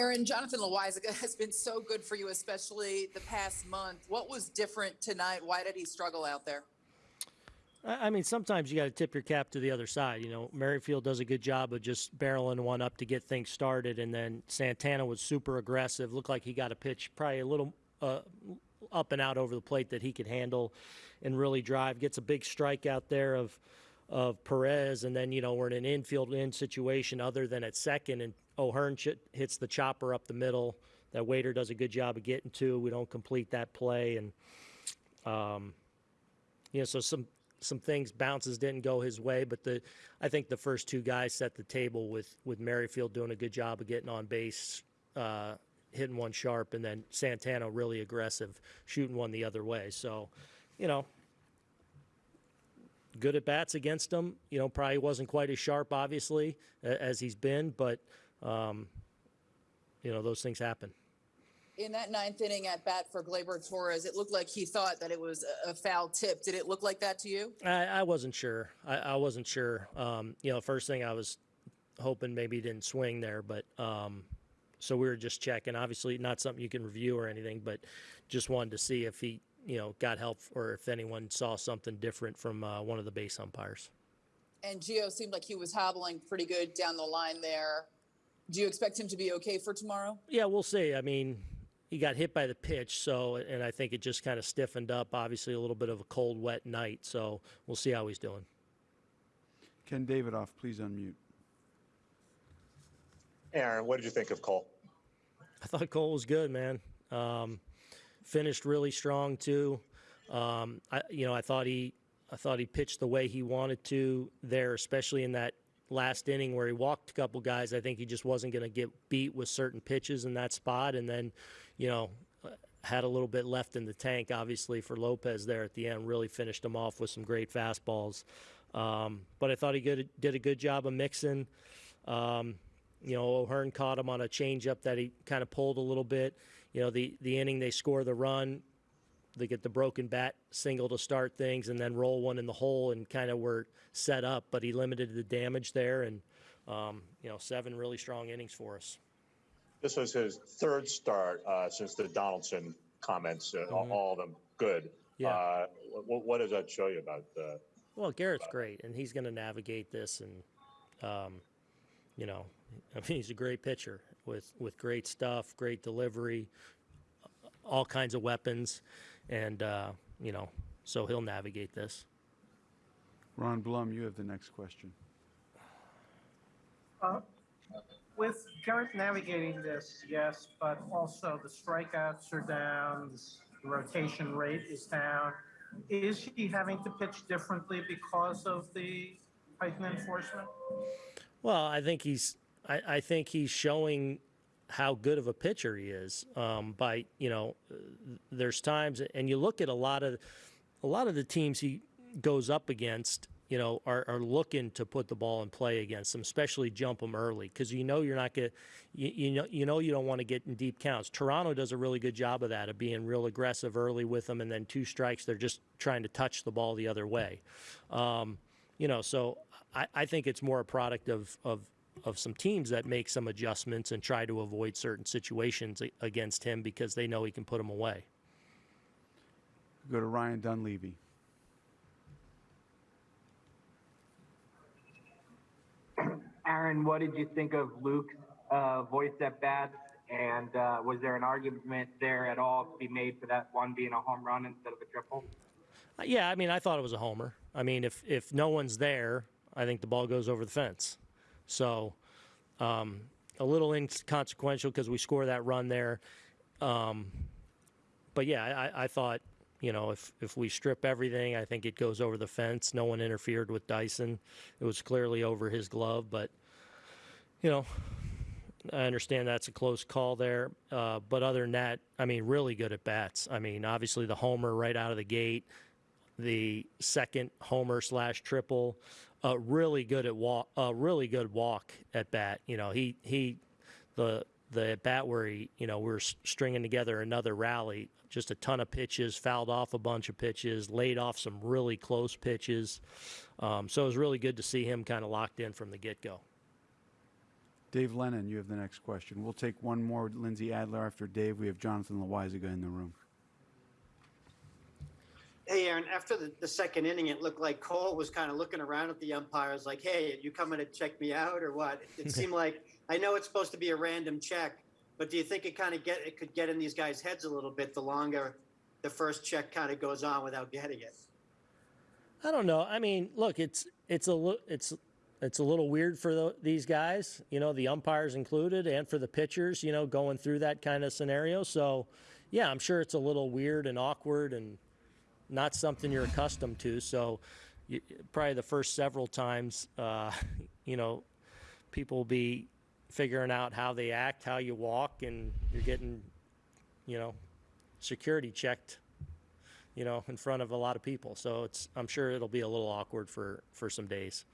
Aaron, Jonathan Loaisiga has been so good for you, especially the past month. What was different tonight? Why did he struggle out there? I I mean, sometimes you got to tip your cap to the other side. You know, Merrifield does a good job of just barreling one up to get things started, and then Santana was super aggressive. Looked like he got a pitch probably a little uh, up and out over the plate that he could handle and really drive. Gets a big strike out there of of Perez, and then you know we're in an infield in situation other than at second, and O'Hearn hits the chopper up the middle. That waiter does a good job of getting to. We don't complete that play, and um, you know, so some some things bounces didn't go his way, but the I think the first two guys set the table with with Merrifield doing a good job of getting on base, uh, hitting one sharp, and then Santana really aggressive, shooting one the other way. So, you know, good at bats against him. You know, probably wasn't quite as sharp, obviously, as he's been, but um, you know, those things happen. In that ninth inning at bat for Gleyber Torres, it looked like he thought that it was a- foul tip. Did it look like that to you? I, I wasn't sure. I, I wasn't sure. Um, you know, first thing I was hoping maybe he didn't swing there, but um, so we were just checking. Obviously, not something you can review or anything, but just wanted to see if he, you know, got help or if anyone saw something different from uh, one of the base umpires. And Gio seemed like he was hobbling pretty good down the line there. Do you expect him to be okay for tomorrow? Yeah, we'll see. I mean, he got hit by the pitch, so and I think it just kind of stiffened up. Obviously, a little bit of a cold, wet night, so we'll see how he's doing. Ken Davidoff, please unmute. Aaron, what did you think of Cole? I thought Cole was good, man. Um, finished really strong too. Um, I, you know, I thought he, I thought he pitched the way he wanted to there, especially in that last inning where he walked a couple guys. I think he just wasn't going to get beat with certain pitches in that spot, and then, you know, had a little bit left in the tank, obviously for Lopez there at the end. Really finished him off with some great fastballs. Um, but I thought he good, did a good job of mixing. Um, you know, O'Hearn caught him on a changeup that he kind of pulled a little bit. You know, the the inning they score the run, they get the broken bat single to start things, and then roll one in the hole and kind of were set up. But he limited the damage there, and um, you know, seven really strong innings for us. This was his third start uh, since the Donaldson comments, uh, all- Mhm. all of them good. Yeah. Uh, what, what does that show you about uh, Well, Garrett's great, and he's going to navigate this, and um, you know, I mean, he's a great pitcher with with great stuff, great delivery, all kinds of weapons, and uh, you know, so he'll navigate this. Ron Blum, you have the next question. Uh, With Garrett navigating this, yes, but also the strikeouts are down, the rotation rate is down. Is he having to pitch differently because of the heightened enforcement? Well, I think he's I, I think he's showing how good of a pitcher he is um, by you know uh, there's times and you look at a lot of a lot of the teams he goes up against you know are, are looking to put the ball in play against them especially jump them early because you know you're not going you, you know you know you don't want to get in deep counts. Toronto does a really good job of that of being real aggressive early with them and then two strikes they're just trying to touch the ball the other way. Um, you know so I, I think it's more a product of, of of some teams that make some adjustments and try to avoid certain situations against him because they know he can put them away. Go to Ryan Dunleavy. Aaron, what did you think of Luke's uh, Voit's at bats? And uh, was there an argument there at all to be made for that one being a home run instead of a triple? Uh, Yeah, I mean, I thought it was a homer. I mean, if if no one's there, I think the ball goes over the fence. So, um, a little inconsequential because we score that run there. Um, but yeah, I, I thought, you know, if if we strip everything, I think it goes over the fence. No one interfered with Dyson. It was clearly over his glove, but you know, I understand that's a close call there. Uh, but other than that, I mean, really good at bats. I mean, obviously the homer right out of the gate, the second homer slash triple, uh, really good at walk, uh, really good walk at bat. You know, he he, the the at bat where he, you know, we're stringing together another rally, just a ton of pitches, fouled off a bunch of pitches, laid off some really close pitches. Um, so it was really good to see him kind of locked in from the get go. Dave Lennon, you have the next question. We'll take one more Lindsay Adler after Dave. We have Jonathan Loaisiga in the room. Hey, Aaron, after the, the second inning, it looked like Cole was kind of looking around at the umpires like, hey, you coming to check me out or what? It seemed like, I know it's supposed to be a random check, but do you think it kind of get, it could get in these guys' heads a little bit the longer the first check kind of goes on without getting it? I don't know. I mean, look, it's it's a it's it's a little weird for the, these guys, you know, the umpires included, and for the pitchers, you know, going through that kind of scenario. So, yeah, I'm sure it's a little weird and awkward and not something you're accustomed to. So, you, probably the first several times, uh, you know, people will be figuring out how they act, how you walk, and you're getting, you know, security checked you know, in front of a lot of people. So it's I'm sure it'll be a little awkward for for some days.